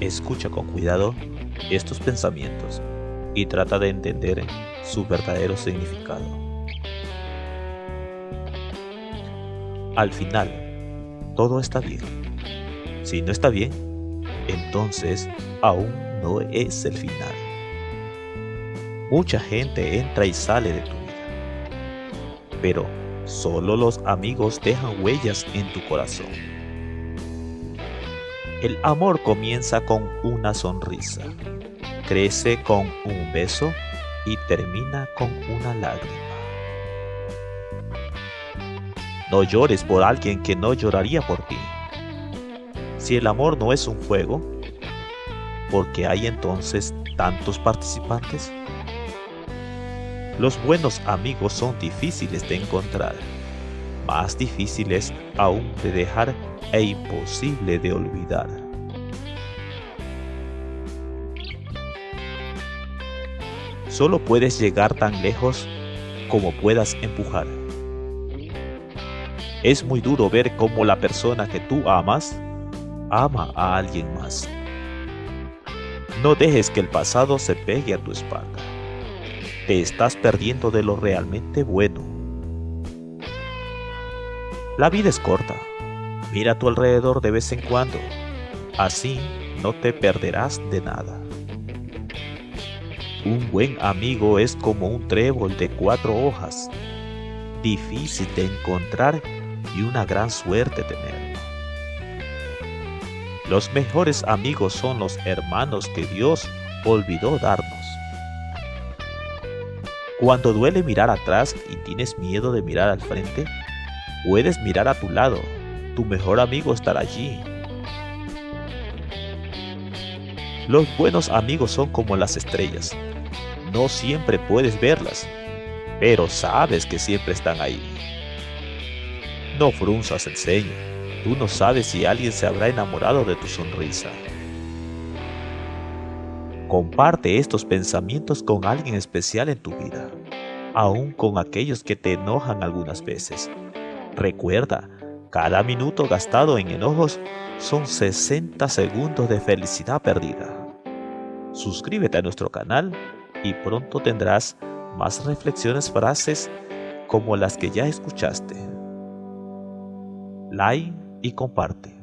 Escucha con cuidado estos pensamientos y trata de entender su verdadero significado. Al final, todo está bien. Si no está bien, entonces aún no es el final. Mucha gente entra y sale de tu vida, pero solo los amigos dejan huellas en tu corazón. El amor comienza con una sonrisa, crece con un beso y termina con una lágrima. No llores por alguien que no lloraría por ti. Si el amor no es un juego, ¿por qué hay entonces tantos participantes? Los buenos amigos son difíciles de encontrar, más difíciles aún de dejar e imposible de olvidar. Solo puedes llegar tan lejos como puedas empujar. Es muy duro ver cómo la persona que tú amas ama a alguien más. No dejes que el pasado se pegue a tu espalda. Te estás perdiendo de lo realmente bueno. La vida es corta. Mira a tu alrededor de vez en cuando. Así no te perderás de nada. Un buen amigo es como un trébol de cuatro hojas, difícil de encontrar y una gran suerte tenerlo. Los mejores amigos son los hermanos que Dios olvidó darnos. Cuando duele mirar atrás y tienes miedo de mirar al frente, puedes mirar a tu lado. Tu mejor amigo estará allí. Los buenos amigos son como las estrellas. No siempre puedes verlas, pero sabes que siempre están ahí. No frunzas el ceño. Tú no sabes si alguien se habrá enamorado de tu sonrisa. Comparte estos pensamientos con alguien especial en tu vida, aun con aquellos que te enojan algunas veces. Recuerda, cada minuto gastado en enojos son 60 segundos de felicidad perdida. Suscríbete a nuestro canal y pronto tendrás más reflexiones, frases como las que ya escuchaste. Like y comparte.